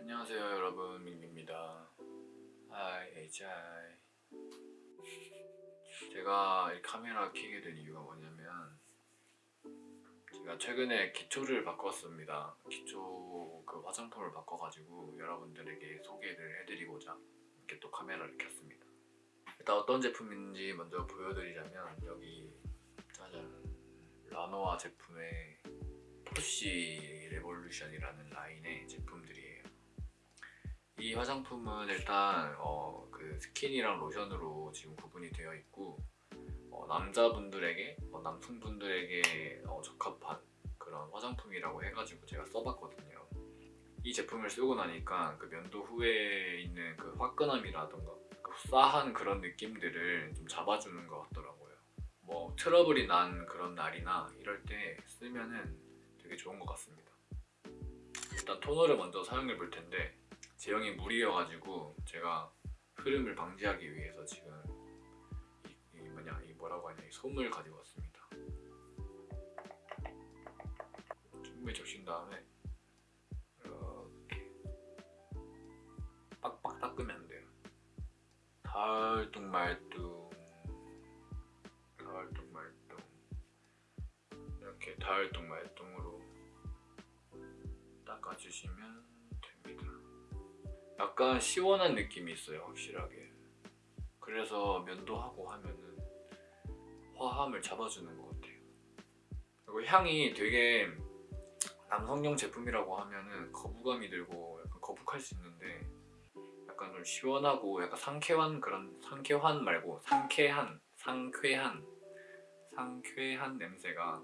안녕하세요 여러분. 민기입니다. 하이 HI 제가 이 카메라 켜게 된 이유가 뭐냐면 제가 최근에 기초를 바꿨습니다. 기초 그 화장품을 바꿔가지고 여러분들에게 소개를 해드리고자 이렇게 또 카메라를 켰습니다. 일단 어떤 제품인지 먼저 보여드리자면 여기 짜잔 라노아 제품의 포시 레볼루션이라는 라인의 제품들이에요. 이 화장품은 일단 어, 그 스킨이랑 로션으로 지금 구분이 되어 있고 어, 남자분들에게 어, 남성분들에게 어, 적합한 그런 화장품이라고 해가지고 제가 써봤거든요. 이 제품을 쓰고 나니까 그 면도 후에 있는 그 화끈함이라던가 그 싸한 그런 느낌들을 좀 잡아주는 것 같더라고요. 뭐 트러블이 난 그런 날이나 이럴 때 쓰면은 되게 좋은 것 같습니다. 일단 토너를 먼저 사용해 볼 텐데 제형이 물이어가지고 제가 흐름을 방지하기 위해서 지금 이, 이 뭐냐 이 뭐라고 하냐 이 솜을 가지고 왔습니다. 충분히 적신 다음에 이렇게 빡빡 닦으면 안 돼요. 달뚱말뚱 달뚱말뚱 이렇게 달뚱말뚱으로 닦아주시면 됩니다. 약간 시원한 느낌이 있어요 확실하게. 그래서 면도하고 하면은 화함을 잡아주는 것 같아요. 그리고 향이 되게 남성용 제품이라고 하면은 거부감이 들고 약간 거북할 수 있는데 약간 좀 시원하고 약간 상쾌한 그런 상쾌한 말고 상쾌한 상쾌한 상쾌한 냄새가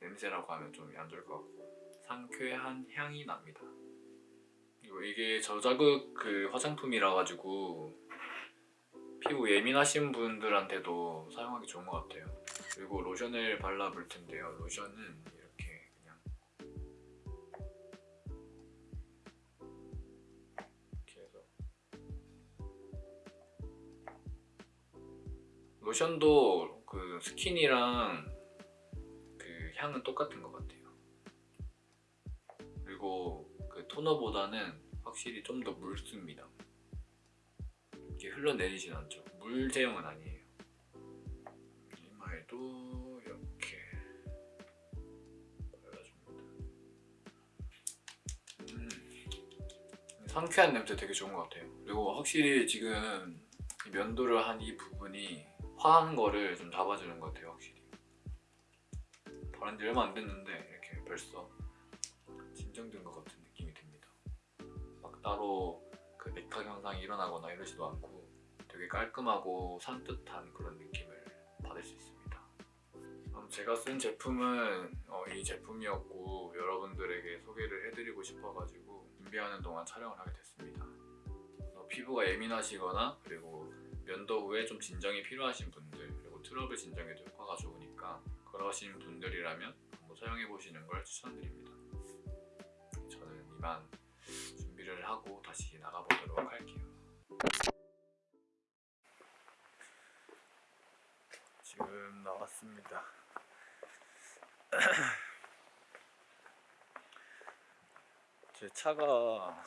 냄새라고 하면 좀 안 좋을 것 같고 상쾌한 향이 납니다. 그리고 이게 저자극 그 화장품이라 가지고 피부 예민하신 분들한테도 사용하기 좋은 것 같아요. 그리고 로션을 발라볼 텐데요. 로션은 이렇게 그냥 이렇게 해서. 로션도 그 스킨이랑 그 향은 똑같은 것 같아요 그리고 그 토너보다는 확실히 좀 더 묽습니다. 이렇게 흘러내리진 않죠. 물 제형은 아니에요. 이마에도 이렇게 발라줍니다. 음, 상쾌한 냄새 되게 좋은 것 같아요. 그리고 확실히 지금 이 면도를 한 이 부분이 화한 거를 좀 잡아주는 것 같아요 확실히. 바른 지 얼마 안 됐는데 이렇게 벌써 진정된 것 같은 느낌이 듭니다. 막 따로 그 맥탁 현상이 일어나거나 이러지도 않고 되게 깔끔하고 산뜻한 그런 느낌을 받을 수 있습니다. 제가 쓴 제품은 어, 이 제품이었고 여러분들에게 소개를 해드리고 싶어가지고 준비하는 동안 촬영을 하게 됐습니다. 어, 피부가 예민하시거나 그리고 면도 후에 좀 진정이 필요하신 분들 그리고 트러블 진정에도 효과가 좋으니까 그러신 분들이라면 한번 사용해보시는 걸 추천드립니다 이만 준비를 하고 다시 나가보도록 할게요. 지금 나왔습니다. 제 차가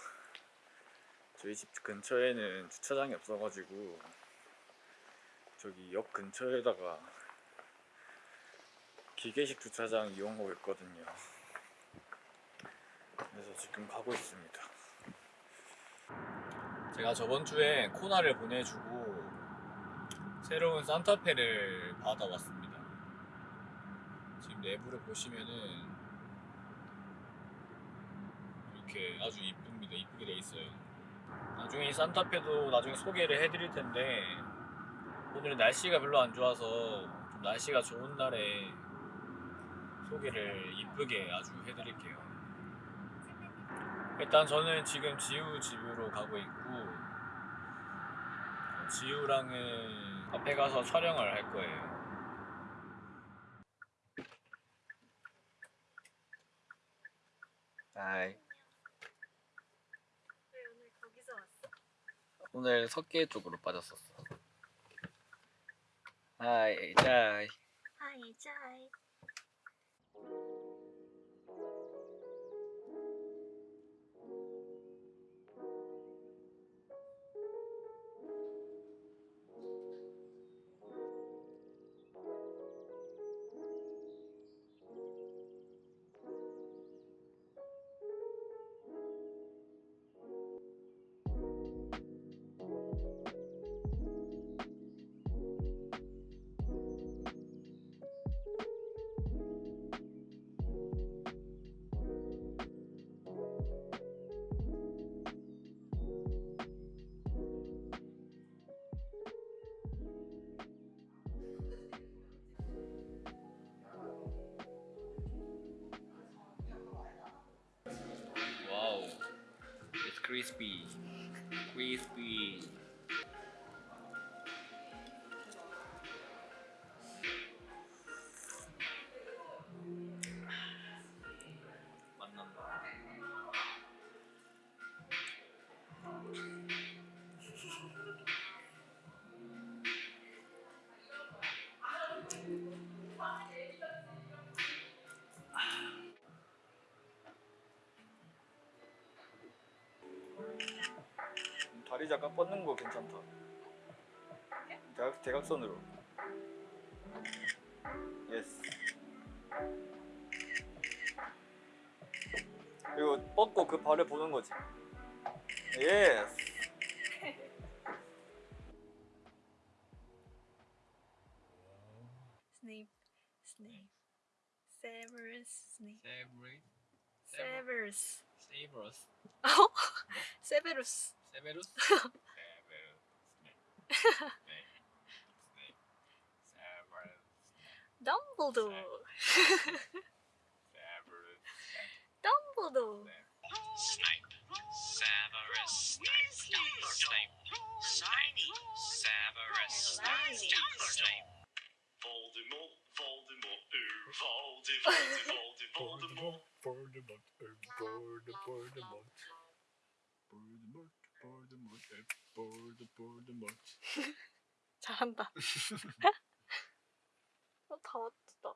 저희 집 근처에는 주차장이 없어가지고 저기 역 근처에다가 기계식 주차장 이용하고 있거든요 지금 가고 있습니다. 제가 저번 주에 코나를 보내주고 새로운 산타페를 받아왔습니다. 지금 내부를 보시면은 이렇게 아주 이쁩니다. 이쁘게 돼 있어요. 나중에 이 산타페도 나중에 소개를 해드릴 텐데 오늘 날씨가 별로 안 좋아서 좀 날씨가 좋은 날에 소개를 이쁘게 아주 해드릴게요 일단 저는 지금 지우 집으로 가고 있고 지우랑은 앞에 가서 촬영을 할 거예요. 하이. 왜 오늘 거기서 왔어? 오늘 석계 쪽으로 빠졌었어. 하이 자이 하이 짜이 크리 다리 잠깐 뻗는 거 괜찮다. 대각, 대각선으로. 예스. 그리고 뻗고 그 발을 보는 거지. 예스. 스네이프 스네이프 세버스 스네이프 세브리 세버스 세이브러스 어? 세베루스 세베루스 세베루스 Severus? Severus Severus. Dumbledore. Severus. Dumbledore. Severus Voldemort. Voldemort. Voldemort. Voldemort. Voldemort. Voldemort. Voldemort. Voldemort. 잘한다. 어, 다 왔다